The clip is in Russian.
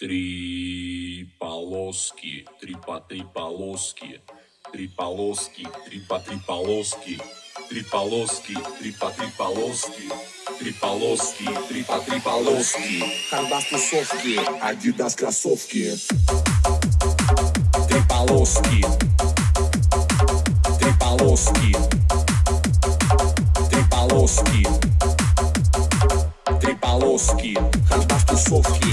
Три полоски, три по три полоски, три полоски, три по три полоски, три полоски, три по три полоски, три полоски, три по три полоски. Хардас тусовки, Адидас кроссовки, три полоски, три полоски, три полоски, три полоски, Хардас тусовки.